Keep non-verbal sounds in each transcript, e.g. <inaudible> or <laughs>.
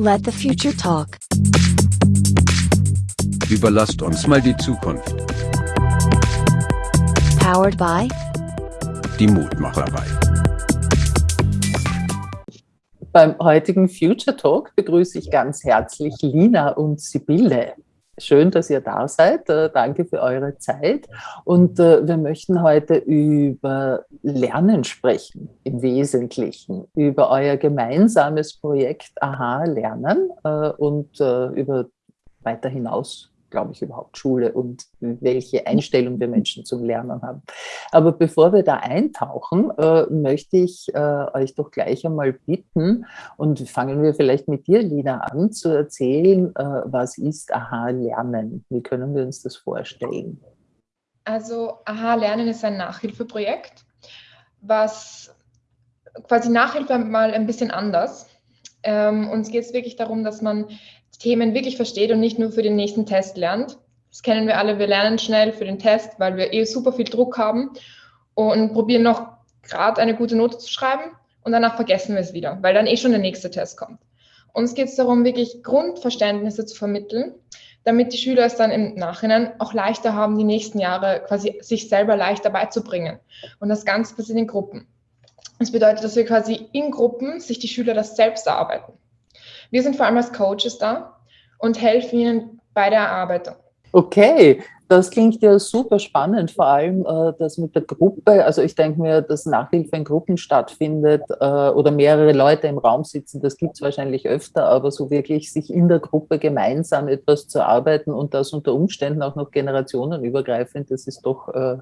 Let the future talk. Überlasst uns mal die Zukunft. Powered by Die Mutmacherei. Beim heutigen Future Talk begrüße ich ganz herzlich Lina und Sibylle. Schön, dass ihr da seid. Äh, danke für eure Zeit. Und äh, wir möchten heute über Lernen sprechen, im Wesentlichen, über euer gemeinsames Projekt Aha Lernen äh, und über weiter hinaus glaube ich, überhaupt Schule und welche Einstellung wir Menschen zum Lernen haben. Aber bevor wir da eintauchen, äh, möchte ich äh, euch doch gleich einmal bitten und fangen wir vielleicht mit dir, Lina, an, zu erzählen, äh, was ist Aha-Lernen? Wie können wir uns das vorstellen? Also Aha-Lernen ist ein Nachhilfeprojekt, was quasi Nachhilfe mal ein bisschen anders. Ähm, uns geht es wirklich darum, dass man Themen wirklich versteht und nicht nur für den nächsten Test lernt. Das kennen wir alle, wir lernen schnell für den Test, weil wir eh super viel Druck haben und probieren noch gerade eine gute Note zu schreiben und danach vergessen wir es wieder, weil dann eh schon der nächste Test kommt. Uns geht es darum, wirklich Grundverständnisse zu vermitteln, damit die Schüler es dann im Nachhinein auch leichter haben, die nächsten Jahre quasi sich selber leichter beizubringen. Und das Ganze passiert in Gruppen. Das bedeutet, dass wir quasi in Gruppen sich die Schüler das selbst erarbeiten. Wir sind vor allem als Coaches da und helfen ihnen bei der Erarbeitung. Okay, das klingt ja super spannend, vor allem äh, das mit der Gruppe. Also ich denke mir, dass Nachhilfe in Gruppen stattfindet äh, oder mehrere Leute im Raum sitzen, das gibt es wahrscheinlich öfter, aber so wirklich sich in der Gruppe gemeinsam etwas zu arbeiten und das unter Umständen auch noch generationenübergreifend, das ist doch äh,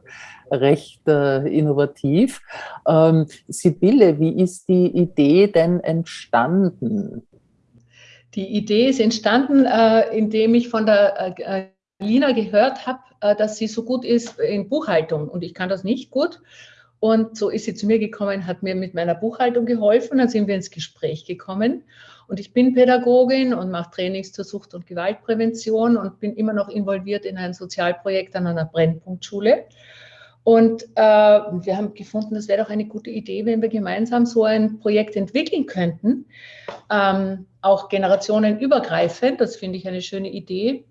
recht äh, innovativ. Ähm, Sibylle, wie ist die Idee denn entstanden? Die Idee ist entstanden, äh, indem ich von der äh, Lina gehört habe, äh, dass sie so gut ist in Buchhaltung und ich kann das nicht gut. Und so ist sie zu mir gekommen, hat mir mit meiner Buchhaltung geholfen, dann sind wir ins Gespräch gekommen. Und ich bin Pädagogin und mache Trainings zur Sucht- und Gewaltprävention und bin immer noch involviert in ein Sozialprojekt an einer Brennpunktschule. Und äh, wir haben gefunden, es wäre doch eine gute Idee, wenn wir gemeinsam so ein Projekt entwickeln könnten, ähm, auch generationenübergreifend. Das finde ich eine schöne Idee.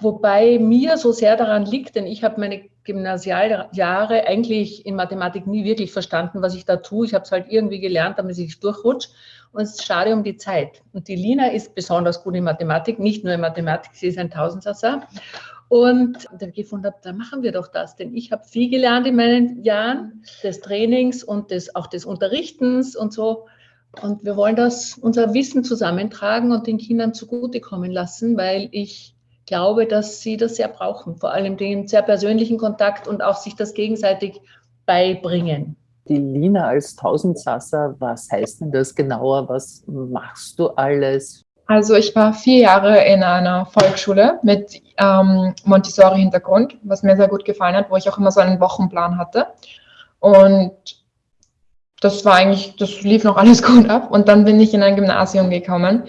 Wobei mir so sehr daran liegt, denn ich habe meine Gymnasialjahre eigentlich in Mathematik nie wirklich verstanden, was ich da tue. Ich habe es halt irgendwie gelernt, damit ich durchrutsche. Und es ist schade um die Zeit. Und die Lina ist besonders gut in Mathematik, nicht nur in Mathematik, sie ist ein Tausendsasser. Und dann gefunden habe, da machen wir doch das, denn ich habe viel gelernt in meinen Jahren des Trainings und des, auch des Unterrichtens und so. Und wir wollen das, unser Wissen zusammentragen und den Kindern zugutekommen lassen, weil ich glaube, dass sie das sehr brauchen, vor allem den sehr persönlichen Kontakt und auch sich das gegenseitig beibringen. Die Lina als Tausendsasser, was heißt denn das genauer? Was machst du alles? Also ich war vier Jahre in einer Volksschule mit ähm, Montessori-Hintergrund, was mir sehr gut gefallen hat, wo ich auch immer so einen Wochenplan hatte. Und das war eigentlich, das lief noch alles <laughs> gut ab. Und dann bin ich in ein Gymnasium gekommen,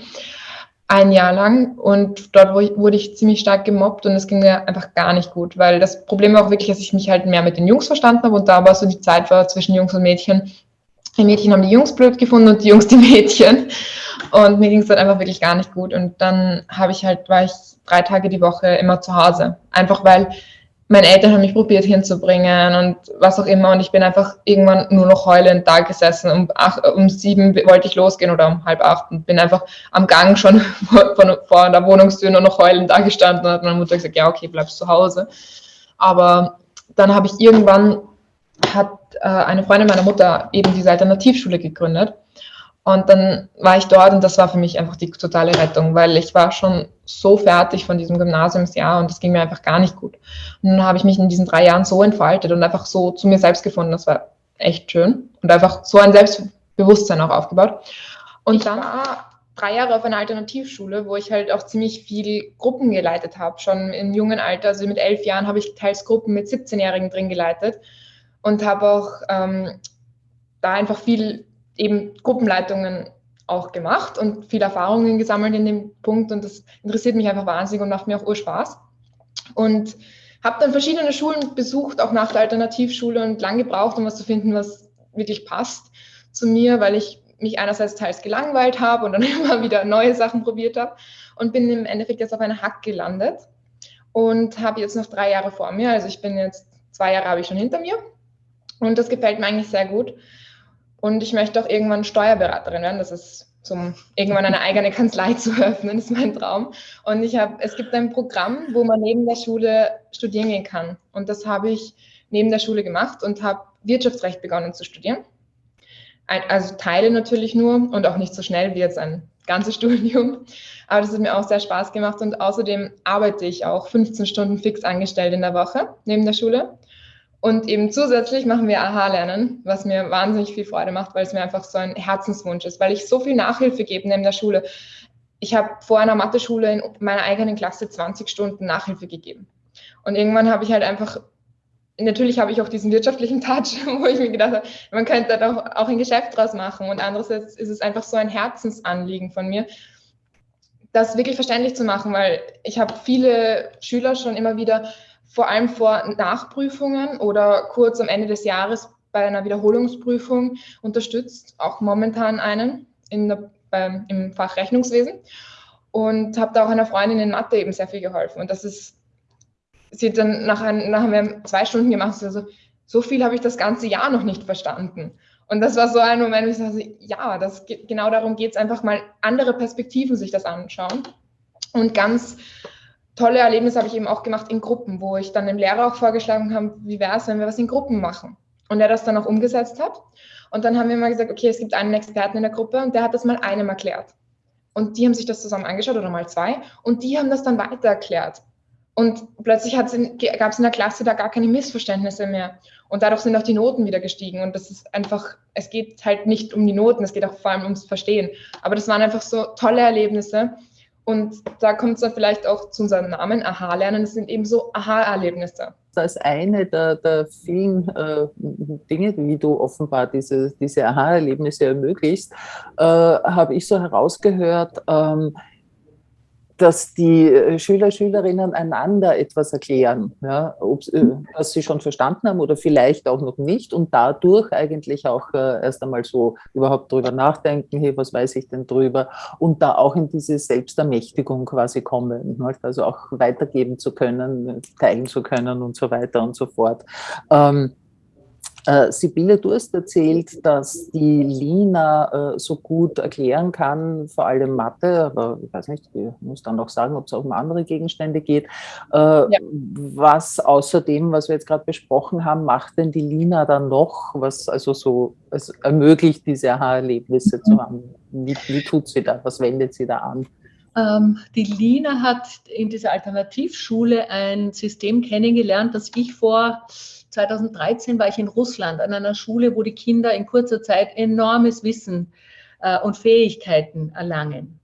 ein Jahr lang. Und dort wurde ich ziemlich stark gemobbt und es ging mir einfach gar nicht gut, weil das Problem war auch wirklich, dass ich mich halt mehr mit den Jungs verstanden habe und da aber so die Zeit war zwischen Jungs und Mädchen. Die Mädchen haben die Jungs blöd gefunden und die Jungs die Mädchen. Und mir ging es dann einfach wirklich gar nicht gut. Und dann habe ich halt, war ich drei Tage die Woche immer zu Hause. Einfach weil meine Eltern haben mich probiert hinzubringen und was auch immer. Und ich bin einfach irgendwann nur noch heulend da gesessen. Um, acht, um sieben wollte ich losgehen oder um halb acht und bin einfach am Gang schon <laughs> vor, vor der Wohnungstür nur noch heulend da gestanden und hat meine Mutter gesagt, ja, okay, bleibst zu Hause. Aber dann habe ich irgendwann, hat äh, eine Freundin meiner Mutter eben diese Alternativschule gegründet. Und dann war ich dort und das war für mich einfach die totale Rettung, weil ich war schon so fertig von diesem Gymnasiumsjahr und das ging mir einfach gar nicht gut. Und dann habe ich mich in diesen drei Jahren so entfaltet und einfach so zu mir selbst gefunden. Das war echt schön und einfach so ein Selbstbewusstsein auch aufgebaut. Und ich dann war drei Jahre auf einer Alternativschule, wo ich halt auch ziemlich viel Gruppen geleitet habe, schon im jungen Alter. Also mit elf Jahren habe ich teils Gruppen mit 17-Jährigen drin geleitet und habe auch ähm, da einfach viel eben Gruppenleitungen auch gemacht und viele Erfahrungen gesammelt in dem Punkt und das interessiert mich einfach wahnsinnig und macht mir auch Urspaß. Und habe dann verschiedene Schulen besucht, auch nach der Alternativschule und lang gebraucht, um was zu finden, was wirklich passt zu mir, weil ich mich einerseits teils gelangweilt habe und dann <laughs> immer wieder neue Sachen probiert habe und bin im Endeffekt jetzt auf einer Hack gelandet und habe jetzt noch drei Jahre vor mir. Also ich bin jetzt, zwei Jahre habe ich schon hinter mir und das gefällt mir eigentlich sehr gut. Und ich möchte auch irgendwann Steuerberaterin werden. Das ist zum irgendwann eine eigene Kanzlei <laughs> zu öffnen, ist mein Traum. Und ich habe, es gibt ein Programm, wo man neben der Schule studieren gehen kann. Und das habe ich neben der Schule gemacht und habe Wirtschaftsrecht begonnen zu studieren. Also Teile natürlich nur und auch nicht so schnell wie jetzt ein ganzes <laughs> Studium. Aber das hat mir auch sehr Spaß gemacht und außerdem arbeite ich auch 15 Stunden fix angestellt in der Woche neben der Schule. Und eben zusätzlich machen wir AHA-Lernen, was mir wahnsinnig viel Freude macht, weil es mir einfach so ein Herzenswunsch ist, weil ich so viel Nachhilfe gebe neben der Schule. Ich habe vor einer Mathe-Schule in meiner eigenen Klasse 20 Stunden Nachhilfe gegeben. Und irgendwann habe ich halt einfach, natürlich habe ich auch diesen wirtschaftlichen Touch, <laughs> wo ich mir gedacht habe, man könnte da auch, auch ein Geschäft draus machen. Und andererseits ist es einfach so ein Herzensanliegen von mir, das wirklich verständlich zu machen, weil ich habe viele Schüler schon immer wieder vor allem vor Nachprüfungen oder kurz am Ende des Jahres bei einer Wiederholungsprüfung unterstützt, auch momentan einen in der, beim, im Fach Rechnungswesen und habe da auch einer Freundin in Mathe eben sehr viel geholfen. Und das ist, sie dann nach, ein, nach wir zwei Stunden gemacht, also so viel habe ich das ganze Jahr noch nicht verstanden. Und das war so ein Moment, wo ich sagte, ja, das, genau darum geht es einfach mal, andere Perspektiven sich das anschauen und ganz tolle Erlebnisse habe ich eben auch gemacht in Gruppen, wo ich dann dem Lehrer auch vorgeschlagen habe, wie wäre es, wenn wir was in Gruppen machen. Und er das dann auch umgesetzt hat. Und dann haben wir mal gesagt, okay, es gibt einen Experten in der Gruppe und der hat das mal einem erklärt. Und die haben sich das zusammen angeschaut oder mal zwei und die haben das dann weiter erklärt. Und plötzlich gab es in der Klasse da gar keine Missverständnisse mehr. Und dadurch sind auch die Noten wieder gestiegen. Und das ist einfach, es geht halt nicht um die Noten, es geht auch vor allem ums Verstehen. Aber das waren einfach so tolle Erlebnisse. Und da kommt es dann vielleicht auch zu unserem Namen, Aha-Lernen. Das sind eben so Aha-Erlebnisse. Als eine der, der vielen äh, Dinge, wie du offenbar diese, diese Aha-Erlebnisse ermöglicht, äh, habe ich so herausgehört, ähm, dass die äh, Schüler, Schülerinnen einander etwas erklären, ja, ob, äh, was sie schon verstanden haben oder vielleicht auch noch nicht und dadurch eigentlich auch äh, erst einmal so überhaupt drüber nachdenken, hey, was weiß ich denn drüber und da auch in diese Selbstermächtigung quasi kommen, also auch weitergeben zu können, teilen zu können und so weiter und so fort. Ähm, äh, Sibylle, du hast erzählt, dass die Lina äh, so gut erklären kann, vor allem Mathe, aber ich weiß nicht, ich muss dann noch sagen, ob es auch um andere Gegenstände geht. Äh, ja. Was außerdem, was wir jetzt gerade besprochen haben, macht denn die Lina dann noch, was also so es ermöglicht, diese Aha-Erlebnisse mhm. zu haben? Wie, wie tut sie da? Was wendet sie da an? Ähm, die Lina hat in dieser Alternativschule ein System kennengelernt, das ich vor 2013 war ich in Russland an einer Schule, wo die Kinder in kurzer Zeit enormes Wissen äh, und Fähigkeiten erlangen.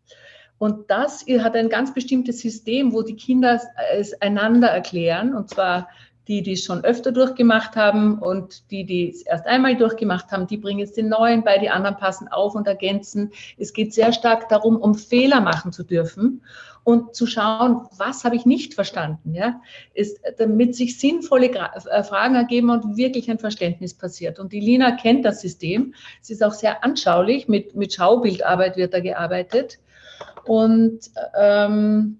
Und das hat ein ganz bestimmtes System, wo die Kinder es einander erklären, und zwar die, die es schon öfter durchgemacht haben und die, die es erst einmal durchgemacht haben, die bringen jetzt den neuen bei, die anderen passen auf und ergänzen. Es geht sehr stark darum, um Fehler machen zu dürfen und zu schauen, was habe ich nicht verstanden, ja, ist, damit sich sinnvolle äh, Fragen ergeben und wirklich ein Verständnis passiert. Und die Lina kennt das System. Es ist auch sehr anschaulich, mit, mit Schaubildarbeit wird da gearbeitet. Und ähm,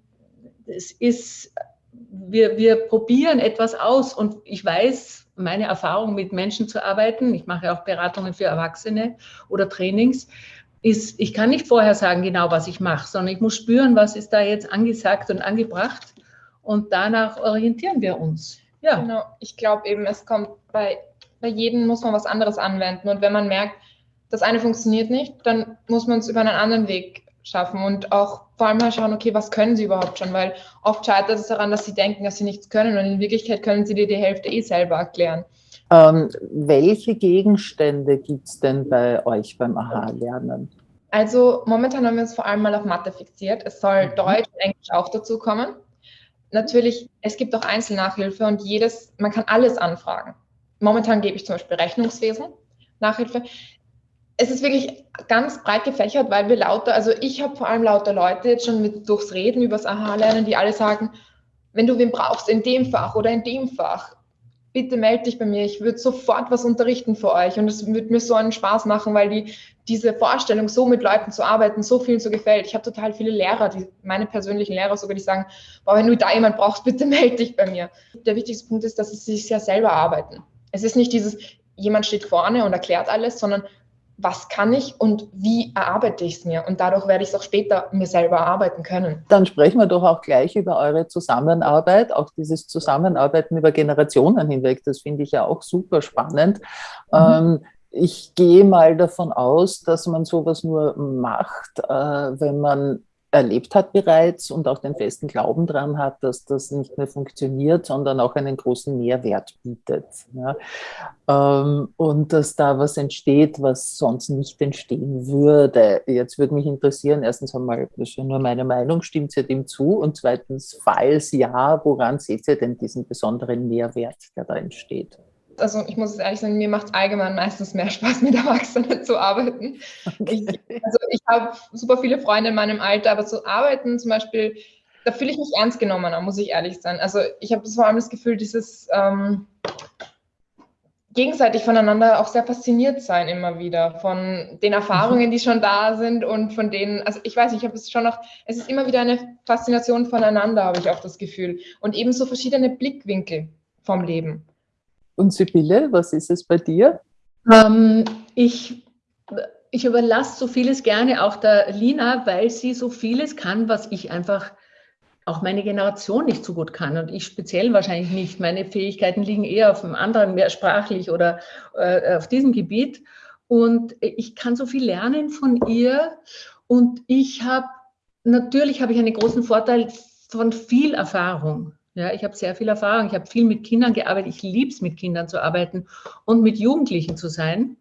es ist wir, wir probieren etwas aus und ich weiß, meine Erfahrung mit Menschen zu arbeiten, ich mache auch Beratungen für Erwachsene oder Trainings, ist, ich kann nicht vorher sagen genau, was ich mache, sondern ich muss spüren, was ist da jetzt angesagt und angebracht und danach orientieren wir uns. Ja. Genau, ich glaube eben, es kommt bei, bei jedem muss man was anderes anwenden und wenn man merkt, das eine funktioniert nicht, dann muss man es über einen anderen Weg schaffen und auch vor allem mal schauen, okay, was können sie überhaupt schon, weil oft scheitert es daran, dass sie denken, dass sie nichts können und in Wirklichkeit können sie dir die Hälfte eh selber erklären. Ähm, welche Gegenstände gibt es denn bei euch beim AHA-Lernen? Also momentan haben wir uns vor allem mal auf Mathe fixiert. Es soll mhm. Deutsch und Englisch auch dazu kommen. Natürlich, es gibt auch Einzelnachhilfe und jedes, man kann alles anfragen. Momentan gebe ich zum Beispiel Rechnungswesen, Nachhilfe es ist wirklich ganz breit gefächert, weil wir lauter, also ich habe vor allem lauter Leute jetzt schon mit durchs Reden übers Aha-Lernen, die alle sagen, wenn du wen brauchst in dem Fach oder in dem Fach, bitte melde dich bei mir. Ich würde sofort was unterrichten für euch und es würde mir so einen Spaß machen, weil die, diese Vorstellung, so mit Leuten zu arbeiten, so vielen so gefällt. Ich habe total viele Lehrer, die, meine persönlichen Lehrer sogar, die sagen, boah, wenn du da jemand brauchst, bitte <laughs> melde dich bei mir. Der wichtigste Punkt ist, dass sie sich ja selber arbeiten. Es ist nicht dieses, jemand steht vorne und erklärt alles, sondern was kann ich und wie erarbeite ich es mir? Und dadurch werde ich es auch später mir selber erarbeiten können. Dann sprechen wir doch auch gleich über eure Zusammenarbeit, auch dieses Zusammenarbeiten über Generationen hinweg. Das finde ich ja auch super spannend. Mhm. Ähm, ich gehe mal davon aus, dass man sowas nur macht, äh, wenn man erlebt hat bereits und auch den festen Glauben daran hat, dass das nicht mehr funktioniert, sondern auch einen großen Mehrwert bietet. Ja. Ähm, und dass da was entsteht, was sonst nicht entstehen würde. Jetzt würde mich interessieren, erstens einmal, das ist ja nur meine Meinung, stimmt ihr dem zu? Und zweitens, falls ja, woran seht ihr denn diesen besonderen Mehrwert, der da entsteht? Also ich muss es ehrlich sagen, mir macht es allgemein meistens mehr Spaß, <laughs> mit Erwachsenen zu arbeiten. Okay. Ich, also ich habe super viele Freunde in meinem Alter, aber zu arbeiten zum Beispiel, da fühle ich mich ernst genommen, muss ich ehrlich sein. Also ich habe vor allem das Gefühl, dieses ähm, gegenseitig voneinander auch sehr fasziniert sein immer wieder von den Erfahrungen, die schon da sind und von denen, also ich weiß nicht, ich habe es schon noch, es ist immer wieder eine Faszination voneinander, habe ich auch das Gefühl. Und ebenso verschiedene Blickwinkel vom Leben. Und Sibylle, was ist es bei dir? Ähm, ich, ich überlasse so vieles gerne auch der Lina, weil sie so vieles kann, was ich einfach auch meine Generation nicht so gut kann und ich speziell wahrscheinlich nicht. Meine Fähigkeiten liegen eher auf einem anderen, mehr sprachlich oder äh, auf diesem Gebiet. Und ich kann so viel lernen von ihr. Und ich habe, natürlich habe ich einen großen Vorteil von viel Erfahrung. Ja, ich habe sehr viel Erfahrung. Ich habe viel mit Kindern gearbeitet. Ich liebe es, mit Kindern zu arbeiten und mit Jugendlichen zu sein.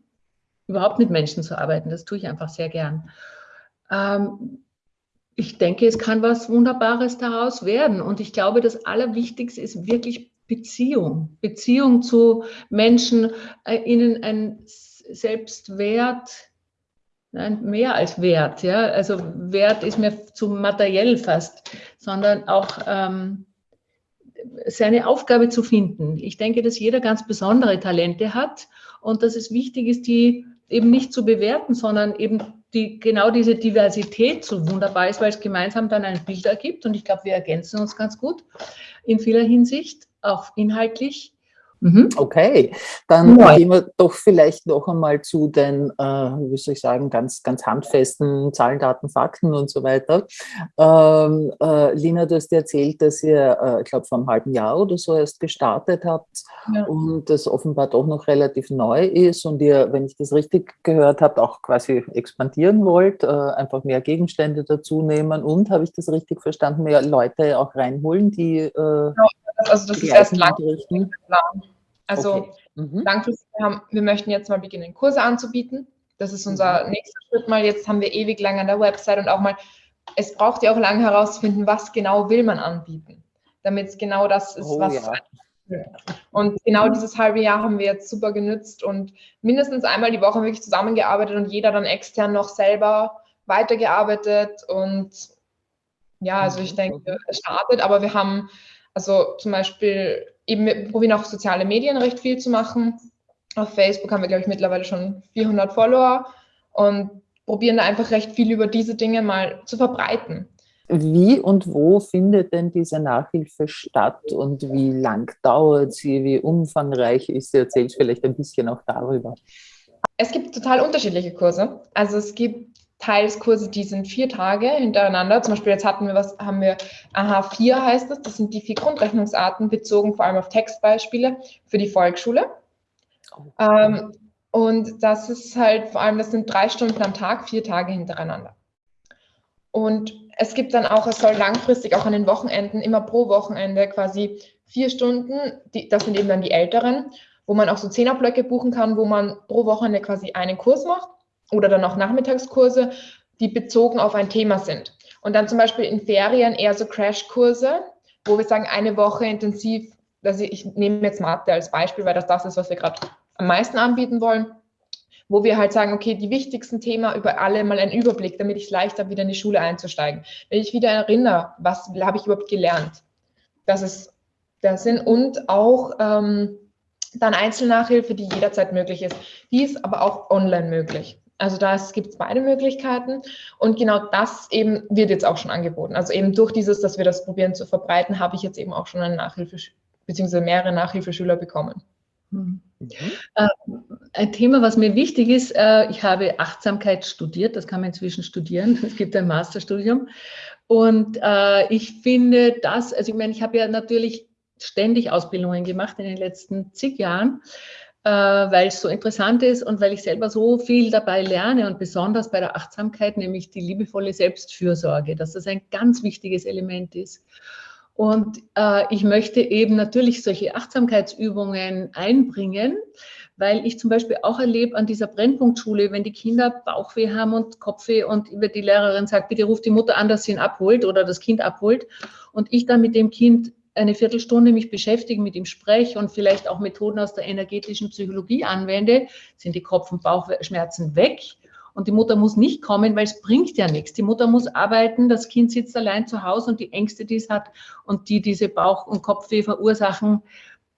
Überhaupt mit Menschen zu arbeiten. Das tue ich einfach sehr gern. Ähm, ich denke, es kann was Wunderbares daraus werden. Und ich glaube, das Allerwichtigste ist wirklich Beziehung. Beziehung zu Menschen, äh, ihnen ein Selbstwert, nein, mehr als Wert. Ja? Also Wert ist mir zu materiell fast, sondern auch ähm, seine Aufgabe zu finden. Ich denke, dass jeder ganz besondere Talente hat und dass es wichtig ist, die eben nicht zu bewerten, sondern eben die, genau diese Diversität so wunderbar ist, weil es gemeinsam dann ein Bild ergibt. Und ich glaube, wir ergänzen uns ganz gut in vieler Hinsicht, auch inhaltlich. Mhm. Okay, dann ja. gehen wir doch vielleicht noch einmal zu den, äh, wie soll ich sagen, ganz, ganz handfesten Zahlen, Daten, Fakten und so weiter. Ähm, äh, Lina, du hast erzählt, dass ihr, äh, ich glaube, vor einem halben Jahr oder so erst gestartet habt ja. und das offenbar doch noch relativ neu ist und ihr, wenn ich das richtig gehört habe, auch quasi expandieren wollt, äh, einfach mehr Gegenstände dazu nehmen und, habe ich das richtig verstanden, mehr Leute auch reinholen, die äh, ja also das ist erst langfristig Also okay. mhm. langfristig, wir, haben, wir möchten jetzt mal beginnen, Kurse anzubieten. Das ist unser mhm. nächster Schritt mal. Jetzt haben wir ewig lang an der Website und auch mal, es braucht ja auch lange herauszufinden, was genau will man anbieten, damit es genau das ist, oh, was. Ja. Und genau dieses halbe Jahr haben wir jetzt super genützt und mindestens einmal die Woche wirklich zusammengearbeitet und jeder dann extern noch selber weitergearbeitet und ja, also ich mhm. denke, es startet, aber wir haben also zum Beispiel, eben wir probieren auch soziale Medien recht viel zu machen. Auf Facebook haben wir, glaube ich, mittlerweile schon 400 Follower und probieren da einfach recht viel über diese Dinge mal zu verbreiten. Wie und wo findet denn diese Nachhilfe statt und wie lang dauert sie, wie umfangreich ist sie? Erzählt vielleicht ein bisschen auch darüber. Es gibt total unterschiedliche Kurse. Also es gibt Teilskurse, die sind vier Tage hintereinander. Zum Beispiel jetzt hatten wir was, haben wir AH4 heißt das. Das sind die vier Grundrechnungsarten bezogen vor allem auf Textbeispiele für die Volksschule. Oh. Ähm, und das ist halt vor allem, das sind drei Stunden am Tag, vier Tage hintereinander. Und es gibt dann auch, es soll langfristig auch an den Wochenenden, immer pro Wochenende quasi vier Stunden, die, das sind eben dann die älteren, wo man auch so Zehnerblöcke buchen kann, wo man pro Wochenende quasi einen Kurs macht oder dann auch Nachmittagskurse, die bezogen auf ein Thema sind. Und dann zum Beispiel in Ferien eher so Crashkurse, wo wir sagen, eine Woche intensiv, also ich nehme jetzt Mathe als Beispiel, weil das das ist, was wir gerade am meisten anbieten wollen, wo wir halt sagen, okay, die wichtigsten Themen über alle mal einen Überblick, damit ich es leicht wieder in die Schule einzusteigen. Wenn ich wieder erinnere, was habe ich überhaupt gelernt? Das ist der Sinn. Und auch ähm, dann Einzelnachhilfe, die jederzeit möglich ist. Die ist aber auch online möglich. Also da gibt es beide Möglichkeiten und genau das eben wird jetzt auch schon angeboten. Also eben durch dieses, dass wir das probieren zu verbreiten, habe ich jetzt eben auch schon eine Nachhilfe bzw. mehrere Nachhilfeschüler bekommen. Mhm. Äh, ein Thema, was mir wichtig ist, äh, ich habe Achtsamkeit studiert, das kann man inzwischen studieren, <laughs> es gibt ein Masterstudium. Und äh, ich finde das, also ich meine, ich habe ja natürlich ständig Ausbildungen gemacht in den letzten zig Jahren weil es so interessant ist und weil ich selber so viel dabei lerne und besonders bei der Achtsamkeit, nämlich die liebevolle Selbstfürsorge, dass das ein ganz wichtiges Element ist. Und äh, ich möchte eben natürlich solche Achtsamkeitsübungen einbringen, weil ich zum Beispiel auch erlebe an dieser Brennpunktschule, wenn die Kinder Bauchweh haben und Kopfweh und die Lehrerin sagt, bitte ruft die Mutter an, dass sie ihn abholt oder das Kind abholt und ich dann mit dem Kind eine Viertelstunde mich beschäftige, mit ihm spreche und vielleicht auch Methoden aus der energetischen Psychologie anwende, sind die Kopf- und Bauchschmerzen weg. Und die Mutter muss nicht kommen, weil es bringt ja nichts. Die Mutter muss arbeiten, das Kind sitzt allein zu Hause und die Ängste, die es hat und die diese Bauch- und Kopfweh verursachen,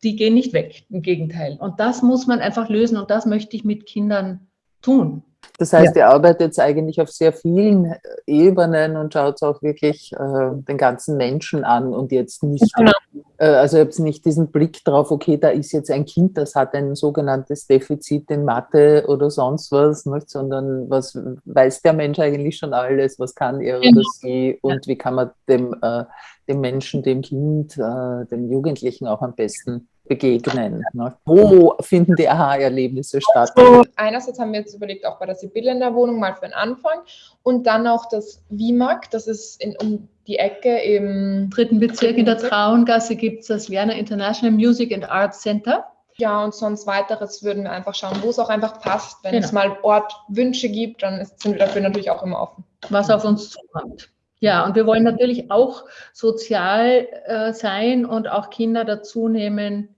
die gehen nicht weg. Im Gegenteil. Und das muss man einfach lösen und das möchte ich mit Kindern tun. Das heißt, ja. ihr arbeitet jetzt eigentlich auf sehr vielen äh, Ebenen und schaut auch wirklich äh, den ganzen Menschen an und jetzt nicht, genau. äh, also habt nicht diesen Blick drauf, okay, da ist jetzt ein Kind, das hat ein sogenanntes Defizit in Mathe oder sonst was, nicht? sondern was weiß der Mensch eigentlich schon alles, was kann er genau. oder sie und wie kann man dem, äh, dem Menschen, dem Kind, äh, dem Jugendlichen auch am besten begegnen? Ne? Wo finden die Aha-Erlebnisse statt? Also, einerseits haben wir jetzt überlegt, auch bei der Sibylle in der Wohnung mal für den Anfang und dann auch das WIMAG, das ist in, um die Ecke im dritten Bezirk in der Trauengasse gibt es das Werner International Music and Arts Center. Ja, und sonst weiteres würden wir einfach schauen, wo es auch einfach passt. Wenn genau. es mal Ortwünsche gibt, dann ist, sind wir dafür natürlich auch immer offen. Was auf uns zukommt. Ja, und wir wollen natürlich auch sozial äh, sein und auch Kinder dazu nehmen,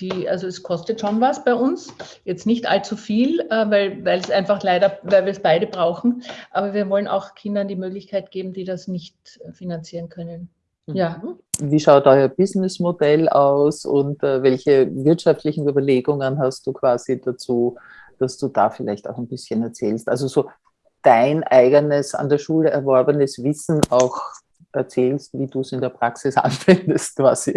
die, also es kostet schon was bei uns, jetzt nicht allzu viel, äh, weil, weil es einfach leider, weil wir es beide brauchen, aber wir wollen auch Kindern die Möglichkeit geben, die das nicht finanzieren können. Mhm. Ja. Wie schaut euer Businessmodell aus und äh, welche wirtschaftlichen Überlegungen hast du quasi dazu, dass du da vielleicht auch ein bisschen erzählst? Also so dein eigenes an der Schule erworbenes Wissen auch erzählst, wie du es in der Praxis <laughs> anwendest quasi.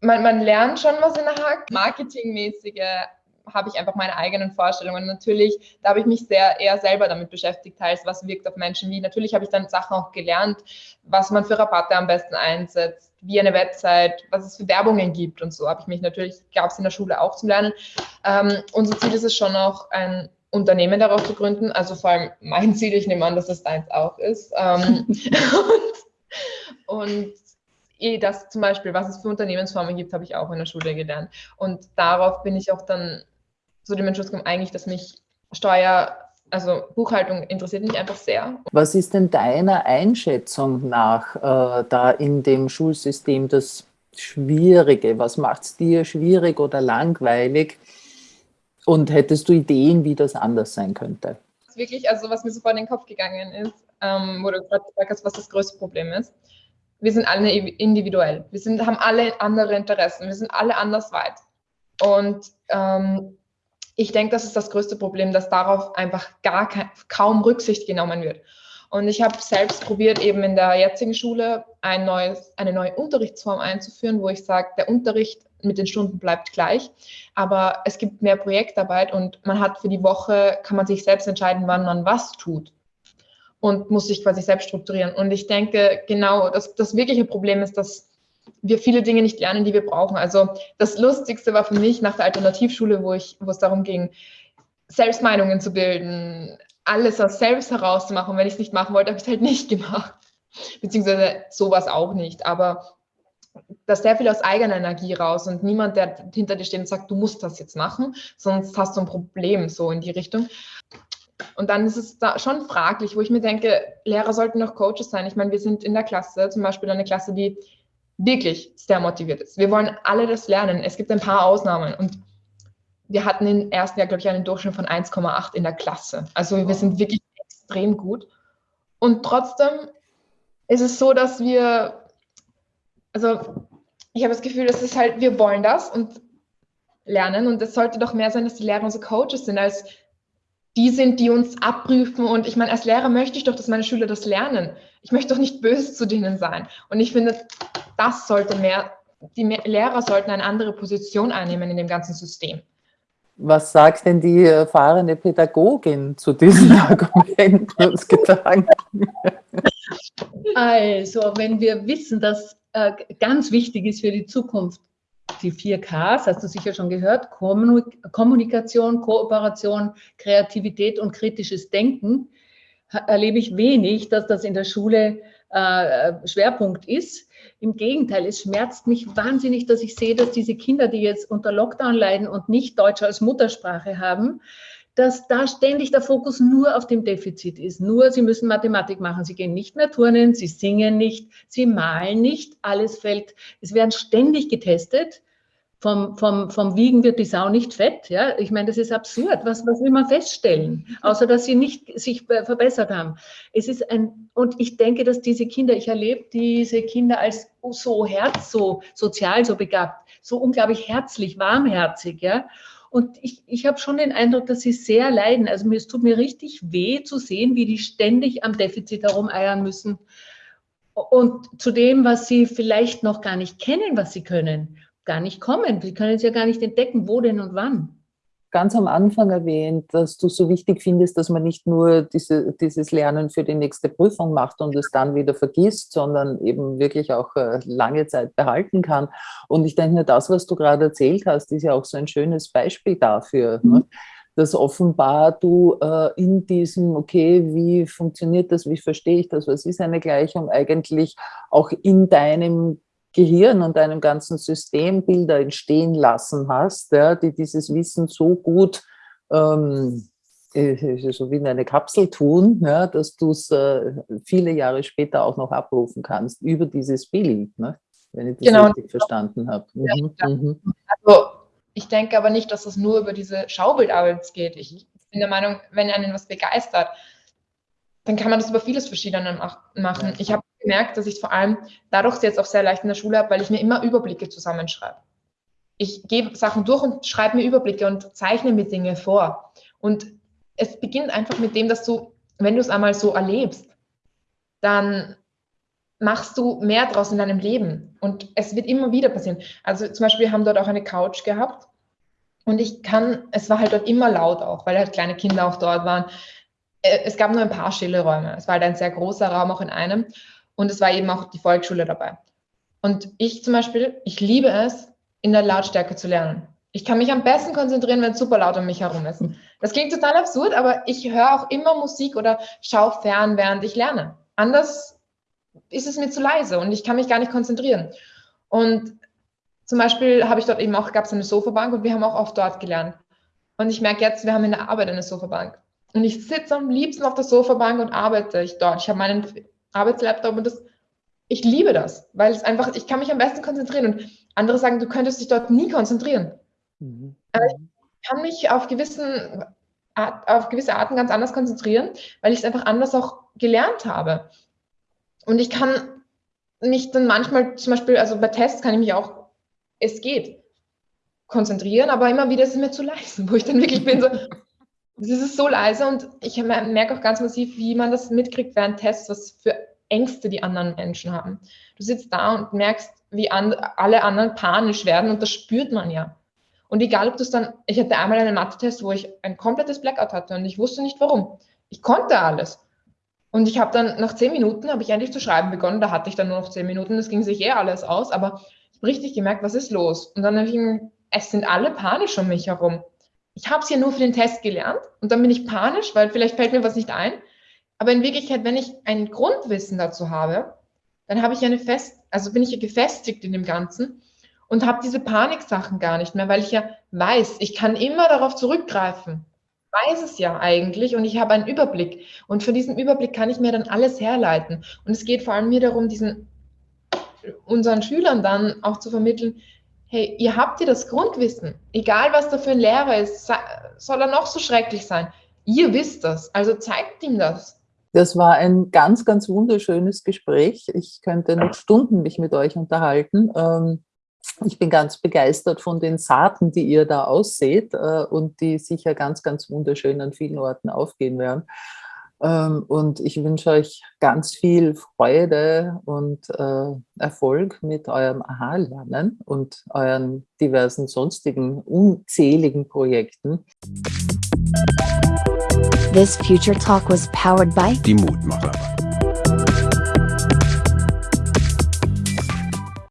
Man, man lernt schon was in der Hack. Marketingmäßige habe ich einfach meine eigenen Vorstellungen. Natürlich, da habe ich mich sehr eher selber damit beschäftigt, teils was wirkt auf Menschen wie. Natürlich habe ich dann Sachen auch gelernt, was man für Rabatte am besten einsetzt, wie eine Website, was es für Werbungen gibt und so habe ich mich natürlich, gab es in der Schule auch zum Lernen. Ähm, unser Ziel ist es schon auch, ein Unternehmen darauf zu gründen. Also vor allem mein Ziel, ich nehme an, dass das deins auch ist. Ähm, <laughs> und, und eh das zum Beispiel, was es für Unternehmensformen gibt, habe ich auch in der Schule gelernt. Und darauf bin ich auch dann zu dem Entschluss gekommen, eigentlich, dass mich Steuer, also Buchhaltung interessiert mich einfach sehr. Was ist denn deiner Einschätzung nach äh, da in dem Schulsystem das Schwierige? Was macht es dir schwierig oder langweilig? Und hättest du Ideen, wie das anders sein könnte? Wirklich, also was mir so vor den Kopf gegangen ist, ähm, wo du gerade gesagt hast, was das größte Problem ist wir sind alle individuell. Wir sind, haben alle andere Interessen. Wir sind alle anders weit. Und ähm, ich denke, das ist das größte Problem, dass darauf einfach gar kein, kaum Rücksicht genommen wird. Und ich habe selbst probiert, eben in der jetzigen Schule ein neues, eine neue Unterrichtsform einzuführen, wo ich sage, der Unterricht mit den Stunden bleibt gleich, aber es gibt mehr Projektarbeit und man hat für die Woche, kann man sich selbst entscheiden, wann man was tut und muss sich quasi selbst strukturieren. Und ich denke, genau, dass das wirkliche Problem ist, dass wir viele Dinge nicht lernen, die wir brauchen. Also das Lustigste war für mich nach der Alternativschule, wo, ich, wo es darum ging, Selbstmeinungen zu bilden, alles aus selbst herauszumachen. wenn ich es nicht machen wollte, habe ich es halt nicht <laughs> gemacht. Beziehungsweise sowas auch nicht. Aber das sehr viel aus eigener Energie raus und niemand, der hinter dir steht und sagt, du musst das jetzt machen, sonst hast du ein Problem, so in die Richtung. Und dann ist es da schon fraglich, wo ich mir denke, Lehrer sollten noch Coaches sein. Ich meine, wir sind in der Klasse, zum Beispiel eine Klasse, die wirklich sehr motiviert ist. Wir wollen alle das lernen. Es gibt ein paar Ausnahmen und wir hatten im ersten Jahr, glaube ich, einen Durchschnitt von 1,8 in der Klasse. Also wir sind wirklich extrem gut. Und trotzdem ist es so, dass wir, also ich habe das Gefühl, dass es halt, wir wollen das und lernen und es sollte doch mehr sein, dass die Lehrer unsere Coaches sind, als die sind, die uns abprüfen. Und ich meine, als Lehrer möchte ich doch, dass meine Schüler das lernen. Ich möchte doch nicht böse zu denen sein. Und ich finde, das sollte mehr, die Lehrer sollten eine andere Position einnehmen in dem ganzen System. Was sagt denn die erfahrene Pädagogin zu diesen <laughs> Argumenten und Gedanken? Also, wenn wir wissen, dass äh, ganz wichtig ist für die Zukunft, die vier Ks, hast du sicher schon gehört, Kommunikation, Kooperation, Kreativität und kritisches Denken, erlebe ich wenig, dass das in der Schule äh, Schwerpunkt ist. Im Gegenteil, es schmerzt mich wahnsinnig, dass ich sehe, dass diese Kinder, die jetzt unter Lockdown leiden und nicht Deutsch als Muttersprache haben, dass da ständig der Fokus nur auf dem Defizit ist. Nur, sie müssen Mathematik machen. Sie gehen nicht mehr turnen, sie singen nicht, sie malen nicht. Alles fällt, es werden ständig getestet vom, vom, vom Wiegen wird die Sau nicht fett. Ja? Ich meine, das ist absurd. Was, was will man feststellen? Außer, dass sie nicht sich verbessert haben. Es ist ein, und ich denke, dass diese Kinder, ich erlebe diese Kinder als so herz, so sozial, so begabt, so unglaublich herzlich, warmherzig. Ja? Und ich, ich habe schon den Eindruck, dass sie sehr leiden. Also mir, es tut mir richtig weh zu sehen, wie die ständig am Defizit herumeiern müssen. Und zu dem, was sie vielleicht noch gar nicht kennen, was sie können gar nicht kommen. Sie können es ja gar nicht entdecken, wo denn und wann. Ganz am Anfang erwähnt, dass du so wichtig findest, dass man nicht nur diese, dieses Lernen für die nächste Prüfung macht und es dann wieder vergisst, sondern eben wirklich auch äh, lange Zeit behalten kann. Und ich denke, das, was du gerade erzählt hast, ist ja auch so ein schönes Beispiel dafür. Ne? Mhm. dass offenbar du äh, in diesem, okay, wie funktioniert das, wie verstehe ich das, was ist eine Gleichung, eigentlich auch in deinem Gehirn und deinem ganzen System Bilder entstehen lassen hast, ja, die dieses Wissen so gut ähm, äh, so wie in eine Kapsel tun, ja, dass du es äh, viele Jahre später auch noch abrufen kannst über dieses Bild, ne? wenn ich das genau. richtig verstanden habe. Mhm. Ja, mhm. Also ich denke aber nicht, dass es nur über diese Schaubildarbeit geht. Ich bin der Meinung, wenn einen was begeistert, dann kann man das über vieles Verschiedene machen. Ich habe gemerkt, dass ich vor allem dadurch jetzt auch sehr leicht in der Schule habe, weil ich mir immer Überblicke zusammenschreibe. Ich gebe Sachen durch und schreibe mir Überblicke und zeichne mir Dinge vor. Und es beginnt einfach mit dem, dass du, wenn du es einmal so erlebst, dann machst du mehr draus in deinem Leben. Und es wird immer wieder passieren. Also zum Beispiel, wir haben dort auch eine Couch gehabt. Und ich kann, es war halt dort immer laut auch, weil halt kleine Kinder auch dort waren. Äh, es gab nur ein paar stille Räume. Es war halt ein sehr großer Raum auch in einem. Und es war eben auch die Volksschule dabei. Und ich zum Beispiel, ich liebe es, in der Lautstärke zu lernen. Ich kann mich am besten konzentrieren, wenn es super laut um mich herum ist. Das klingt total absurd, aber ich höre auch immer Musik oder schaue fern, während ich lerne. Anders ist es mir zu leise und ich kann mich gar nicht konzentrieren. Und zum Beispiel habe ich dort eben auch, gab es eine Sofabank und wir haben auch oft dort gelernt. Und ich merke jetzt, wir haben in der Arbeit eine Sofabank. Und ich sitze am liebsten auf der Sofabank und arbeite ich dort. Ich habe meinen Arbeitslaptop und das, ich liebe das, weil es einfach, ich kann mich am besten konzentrieren und andere sagen, du könntest dich dort nie konzentrieren. Mhm. Aber ich kann mich auf, gewissen, auf gewisse Arten ganz anders konzentrieren, weil ich es einfach anders auch gelernt habe. Und ich kann mich dann manchmal, zum Beispiel, also bei Tests kann ich mich auch, es geht, konzentrieren, aber immer wieder ist es mir zu leise, <laughs> wo ich dann wirklich bin so, es ist so leise und ich merke auch ganz massiv, wie man das mitkriegt während Tests, was für Ängste die anderen Menschen haben. Du sitzt da und merkst, wie an, alle anderen panisch werden und das spürt man ja. Und egal, ob du es dann, ich hatte einmal einen Mathe-Test, wo ich ein komplettes Blackout hatte und ich wusste nicht warum. Ich konnte alles. Und ich habe dann nach zehn Minuten, habe ich endlich zu schreiben begonnen, da hatte ich dann nur noch zehn Minuten, das ging sich eh alles aus, aber ich habe richtig gemerkt, was ist los? Und dann habe ich, es sind alle panisch um mich herum ich habe es ja nur für den Test gelernt und dann bin ich panisch, weil vielleicht fällt mir was nicht ein. Aber in Wirklichkeit, wenn ich ein Grundwissen dazu habe, dann habe ich eine fest, also bin ich ja gefestigt in dem Ganzen und habe diese Paniksachen gar nicht mehr, weil ich ja weiß, ich kann immer darauf zurückgreifen. Weiß es ja eigentlich und ich habe einen Überblick. Und von diesem Überblick kann ich mir dann alles herleiten. Und es geht vor allem mir darum, diesen unseren Schülern dann auch zu vermitteln, hey, ihr habt ihr das Grundwissen, egal was da für ein Lehrer ist, soll er noch so schrecklich sein. Ihr wisst das, also zeigt ihm das. Das war ein ganz, ganz wunderschönes Gespräch. Ich könnte noch Stunden mich mit euch unterhalten. Ähm, ich bin ganz begeistert von den Saaten, die ihr da ausseht äh, und die sicher ganz, ganz wunderschön an vielen Orten aufgehen werden. Ähm, und ich wünsche euch ganz viel Freude und äh, Erfolg mit eurem Aha-Lernen und euren diversen sonstigen unzähligen Projekten. This Future Talk was powered by Die Mutmacher.